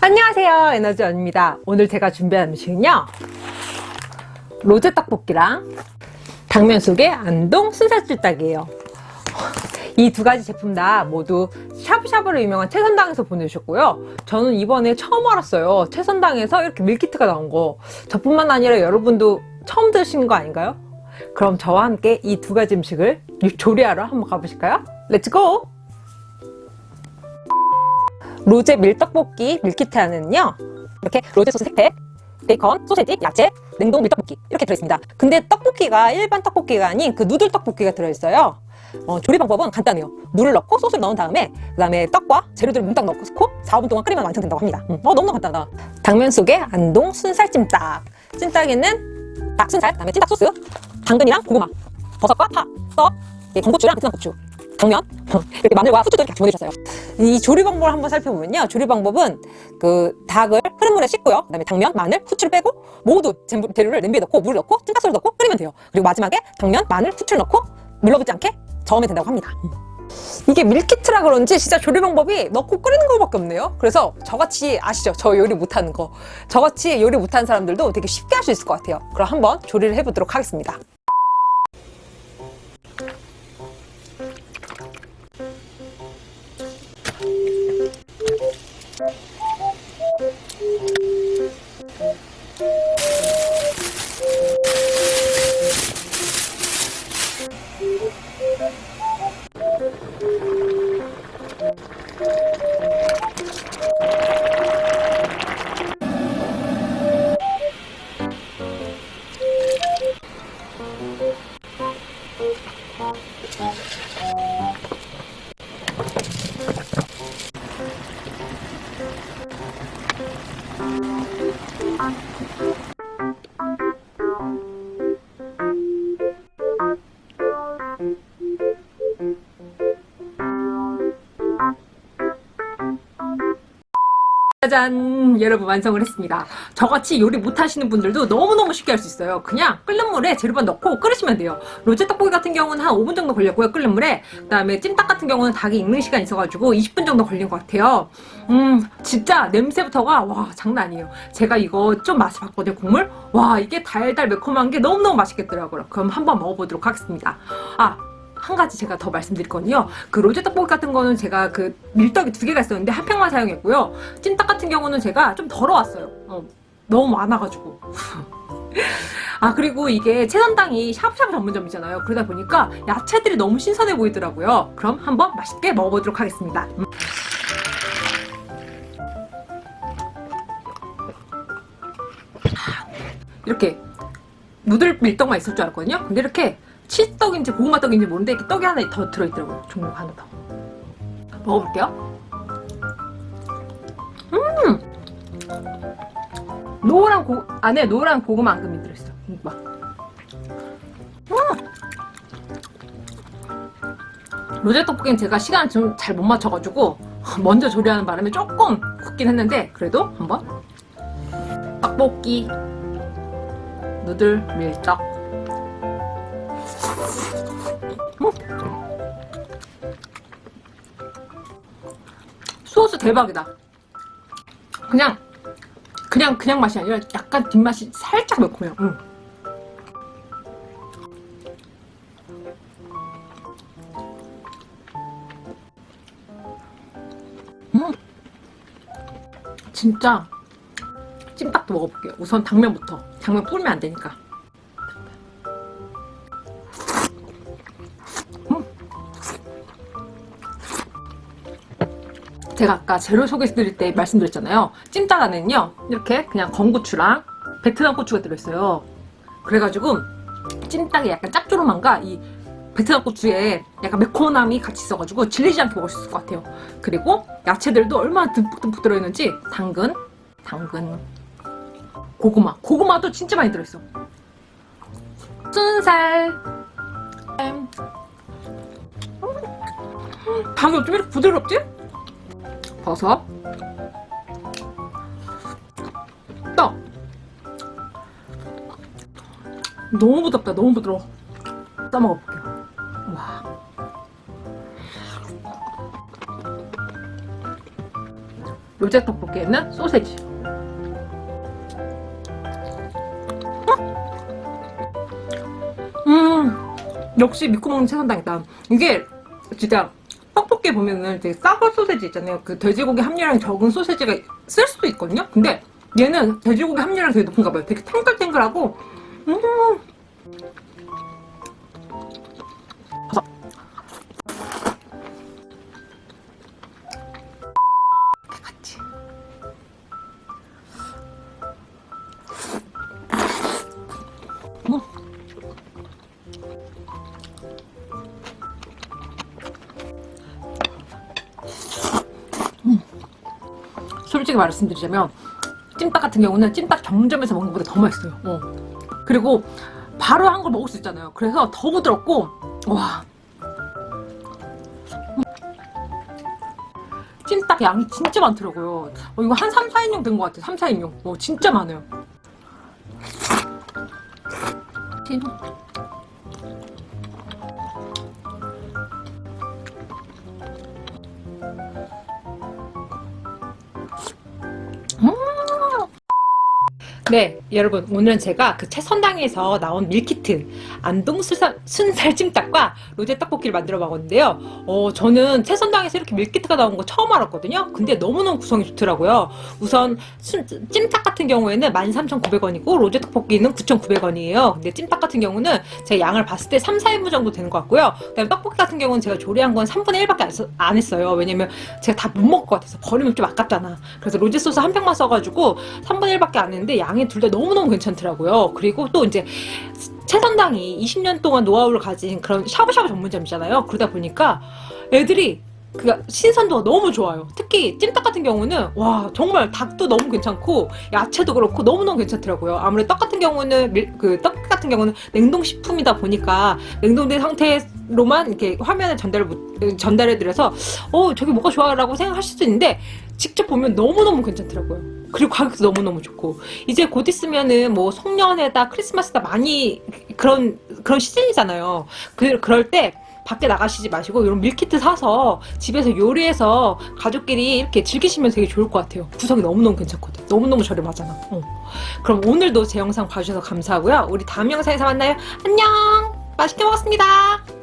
안녕하세요. 에너지원입니다. 오늘 제가 준비한 음식은요. 로제 떡볶이랑 당면 속에 안동 순살찜닭이에요. 이 두 가지 제품 다 모두 샤브샤브로 유명한 채선당에서 보내주셨고요. 저는 이번에 처음 알았어요. 채선당에서 이렇게 밀키트가 나온 거. 저뿐만 아니라 여러분도 처음 드신 거 아닌가요? 그럼 저와 함께 이 두 가지 음식을 조리하러 한번 가보실까요? Let's go! 로제 밀떡볶이 밀키트 안에는요 이렇게 로제 소스 3팩 베이컨, 소세지, 야채, 냉동 밀떡볶이 이렇게 들어있습니다. 근데 떡볶이가 일반 떡볶이가 아닌 그 누들 떡볶이가 들어있어요. 어, 조리 방법은 간단해요. 물을 넣고 소스를 넣은 다음에 그 다음에 떡과 재료들을 몽땅 넣고 4, 5분 동안 끓이면 완성된다고 합니다. 음, 어, 너무너무 간단하다. 당면 속에 안동 순살찜닭. 찜닭에는 닭 순살, 그 다음에 찜닭 소스 당근이랑 고구마, 버섯과 파, 떡, 건고추랑 베트남 고추 당면? 이렇게 마늘과 후추도 이렇게 보내주셨어요. 이 조리 방법을 한번 살펴보면요. 조리 방법은 그 닭을 흐른 물에 씻고요. 그 다음에 당면, 마늘, 후추를 빼고 모두 재료를 냄비에 넣고 물을 넣고 찜닭소를 넣고 끓이면 돼요. 그리고 마지막에 당면, 마늘, 후추를 넣고 눌러붙지 않게 저으면 된다고 합니다. 이게 밀키트라 그런지 진짜 조리 방법이 넣고 끓이는 것밖에 없네요. 그래서 저같이 아시죠? 저 요리 못하는 거. 저같이 요리 못하는 사람들도 되게 쉽게 할 수 있을 것 같아요. 그럼 한번 조리를 해보도록 하겠습니다 嗯 짜잔! 여러분 완성을 했습니다. 저같이 요리 못하시는 분들도 너무너무 쉽게 할 수 있어요. 그냥 끓는 물에 재료만 넣고 끓이시면 돼요. 로제 떡볶이 같은 경우는 한 5분 정도 걸렸고요 끓는 물에. 그 다음에 찜닭 같은 경우는 닭이 익는 시간이 있어가지고 20분 정도 걸린 것 같아요. 음 진짜 냄새부터가 와 장난 아니에요. 제가 이거 좀 맛을 봤거든요 국물. 와 이게 달달 매콤한 게 너무너무 맛있겠더라고요. 그럼 한번 먹어보도록 하겠습니다. 아 한 가지 제가 더 말씀드릴 거는요. 그 로제 떡볶이 같은 거는 제가 그 밀떡이 두 개가 있었는데 한 팩만 사용했고요. 찜닭 같은 경우는 제가 좀 덜어왔어요. 어, 너무 많아가지고. 아 그리고 이게 채선당이 샤브샤브 전문점이잖아요. 그러다 보니까 야채들이 너무 신선해 보이더라고요. 그럼 한번 맛있게 먹어보도록 하겠습니다. 음. 이렇게 누들 밀떡만 있을 줄 알았거든요. 근데 이렇게 치떡인지 고구마떡인지 모르는데 이렇게 떡이 하나 더 들어있더라고요. 종류가 하나 더. 먹어볼게요. 음! 노란 고, 안에 노란 고구마 앙금이 들어있어. 봐. 음! 로제 떡볶이는 제가 시간 좀 잘 못 맞춰가지고 먼저 조리하는 바람에 조금 굽긴 했는데 그래도 한번 떡볶이 누들 밀떡 소스 대박이다. 그냥 그냥 그냥 맛이 아니라 약간 뒷맛이 살짝 매콤해요. 응. 음. 진짜 찜닭도 먹어볼게요. 우선 당면부터. 당면 뿌리면 안 되니까 제가 아까 재료 소개해드릴 때 말씀드렸잖아요. 찜닭 안에는요 이렇게 그냥 건고추랑 베트남 고추가 들어있어요. 그래가지고 찜닭이 약간 짭조름한가? 이 베트남 고추에 약간 매콤함이 같이 있어가지고 질리지 않게 먹을 수 있을 것 같아요. 그리고 야채들도 얼마나 듬뿍듬뿍 들어있는지 당근, 당근, 고구마. 고구마도 진짜 많이 들어있어. 순살. 음. 닭이 어쩜 이렇게 부드럽지? 버섯 떡 너무 부드럽다 너무 부드러워. 떠먹어볼게요. 와. 로제 떡볶이에는 소세지. 음, 역시 믿고 먹는 채선당이다. 이게 진짜 떡볶이 보면은 되게 싸고 소세지 있잖아요. 그 돼지고기 함유量적은 소세지가 쓸 수도 있거든요. 근데 얘는 돼지고기 함유量되게 높은가 봐요. 되게 탱글탱글하고 음. 솔직히 말씀드리자면 찜닭 같은 경우는 찜닭 정점에서 먹는 것보다 더 맛있어요. 어. 그리고 바로 한 걸 먹을 수 있잖아요. 그래서 더 부드럽고 와 음. 찜닭 양이 진짜 많더라고요. 어, 이거 한 3, 4인용 된 것 같아요. 3, 4인용. 어, 진짜 많아요. 찐. 네, 여러분 오늘은 제가 그 채선당에서 나온 밀키트 안동 순살, 순살 찜닭과 로제 떡볶이를 만들어 먹었는데요. 어, 저는 채선당에서 이렇게 밀키트가 나온 거 처음 알았거든요. 근데 너무너무 구성이 좋더라고요. 우선 순, 찜닭 같은 경우에는 13,900원이고 로제 떡볶이는 9,900원이에요. 근데 찜닭 같은 경우는 제가 양을 봤을 때 3, 4인분 정도 되는 것 같고요. 그 다음에 떡볶이 같은 경우는 제가 조리한 건 3분의 1밖에 안, 했어요. 왜냐면 제가 다 못 먹을 것 같아서 버리면 좀 아깝잖아. 그래서 로제 소스 한 팩만 써가지고 3분의 1밖에 안 했는데 양이 둘 다 너무너무 괜찮더라고요. 그리고 또 이제 채선당이 20년 동안 노하우를 가진 그런 샤브샤브 전문점이잖아요. 그러다 보니까 애들이 그 신선도가 너무 좋아요. 특히 찜닭 같은 경우는 와 정말 닭도 너무 괜찮고 야채도 그렇고 너무너무 괜찮더라고요. 아무래도 떡 같은 경우는 밀- 그떡 같은 경우는 냉동 식품이다 보니까 냉동된 상태로만 이렇게 화면에 전달 전달해 드려서 어 저게 뭐가 좋아라고 생각할 수도 있는데 직접 보면 너무너무 괜찮더라고요. 그리고 가격도 너무너무 좋고 이제 곧 있으면은 뭐 송년회다 크리스마스다 많이 그런 그런 시즌이잖아요. 그 그럴 때 밖에 나가시지 마시고 이런 밀키트 사서 집에서 요리해서 가족끼리 이렇게 즐기시면 되게 좋을 것 같아요. 구성이 너무너무 괜찮거든. 너무너무 저렴하잖아. 어. 그럼 오늘도 제 영상 봐주셔서 감사하고요. 우리 다음 영상에서 만나요. 안녕! 맛있게 먹었습니다.